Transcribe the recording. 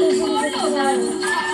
你是不？